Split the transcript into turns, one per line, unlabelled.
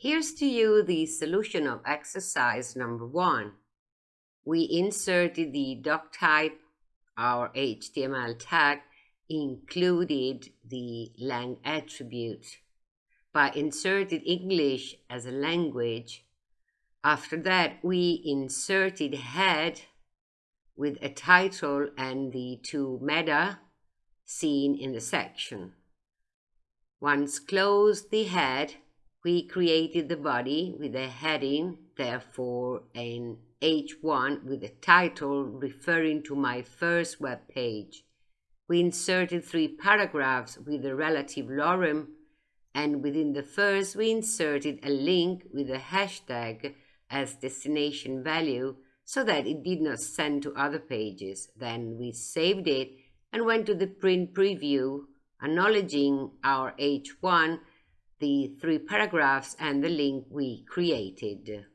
Here's to you the solution of exercise number one. We inserted the doc type, our HTML tag, included the lang attribute. By inserted English as a language, after that we inserted head with a title and the two meta seen in the section. Once closed the head, we created the body with a heading, therefore an H1 with a title referring to my first web page. We inserted three paragraphs with a relative lorem, and within the first we inserted a link with a hashtag as destination value so that it did not send to other pages. Then we saved it and went to the print preview, acknowledging our H1 the three paragraphs and the link we created.